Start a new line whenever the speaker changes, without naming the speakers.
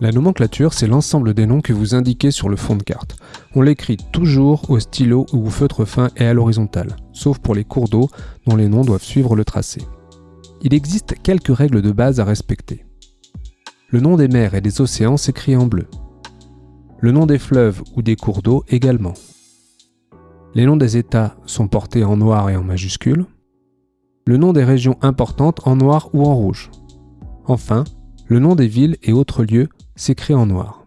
La nomenclature, c'est l'ensemble des noms que vous indiquez sur le fond de carte. On l'écrit toujours au stylo ou au feutre fin et à l'horizontale, sauf pour les cours d'eau dont les noms doivent suivre le tracé. Il existe quelques règles de base à respecter. Le nom des mers et des océans s'écrit en bleu. Le nom des fleuves ou des cours d'eau également. Les noms des États sont portés en noir et en majuscule. Le nom des régions importantes en noir ou en rouge. Enfin, le nom des villes et autres lieux s'écrit en noir.